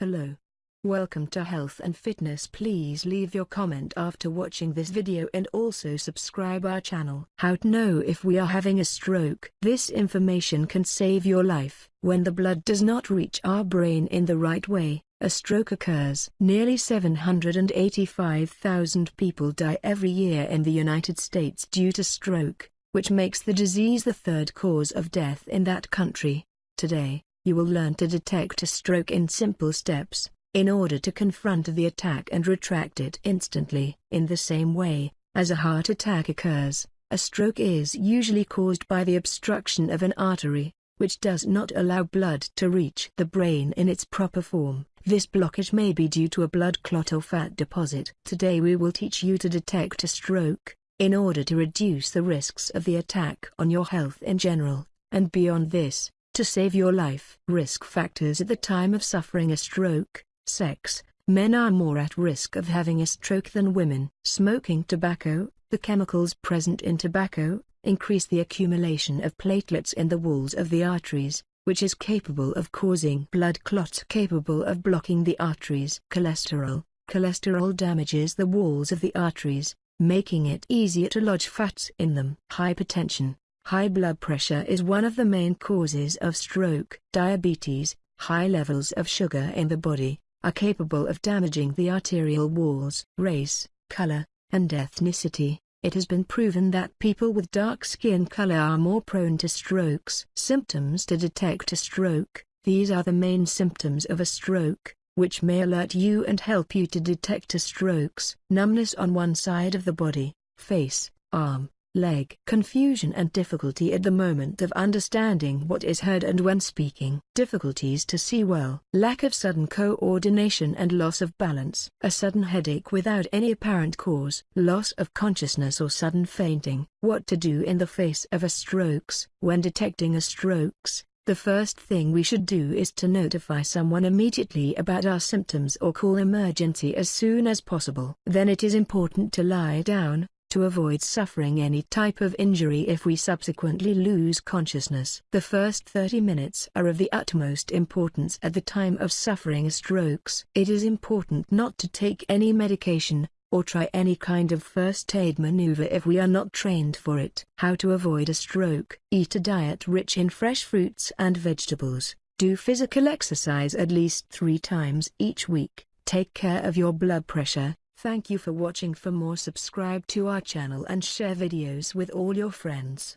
Hello. Welcome to Health and Fitness please leave your comment after watching this video and also subscribe our channel. How to know if we are having a stroke. This information can save your life. When the blood does not reach our brain in the right way, a stroke occurs. Nearly 785,000 people die every year in the United States due to stroke, which makes the disease the third cause of death in that country. Today, you will learn to detect a stroke in simple steps in order to confront the attack and retract it instantly. In the same way, as a heart attack occurs, a stroke is usually caused by the obstruction of an artery, which does not allow blood to reach the brain in its proper form. This blockage may be due to a blood clot or fat deposit. Today we will teach you to detect a stroke, in order to reduce the risks of the attack on your health in general, and beyond this, to save your life. Risk factors at the time of suffering a stroke sex, men are more at risk of having a stroke than women. Smoking tobacco, the chemicals present in tobacco, increase the accumulation of platelets in the walls of the arteries, which is capable of causing blood clots capable of blocking the arteries. Cholesterol Cholesterol damages the walls of the arteries, making it easier to lodge fats in them. Hypertension High blood pressure is one of the main causes of stroke. Diabetes High levels of sugar in the body, are capable of damaging the arterial walls. Race, color, and ethnicity It has been proven that people with dark skin color are more prone to strokes. Symptoms to detect a stroke These are the main symptoms of a stroke, which may alert you and help you to detect a strokes. Numbness on one side of the body, face, arm, leg. Confusion and difficulty at the moment of understanding what is heard and when speaking. Difficulties to see well. Lack of sudden coordination and loss of balance. A sudden headache without any apparent cause. Loss of consciousness or sudden fainting. What to do in the face of a strokes. When detecting a strokes, the first thing we should do is to notify someone immediately about our symptoms or call emergency as soon as possible. Then it is important to lie down, to avoid suffering any type of injury if we subsequently lose consciousness. The first 30 minutes are of the utmost importance at the time of suffering strokes. It is important not to take any medication, or try any kind of first aid maneuver if we are not trained for it. How to avoid a stroke. Eat a diet rich in fresh fruits and vegetables. Do physical exercise at least three times each week. Take care of your blood pressure, Thank you for watching for more subscribe to our channel and share videos with all your friends.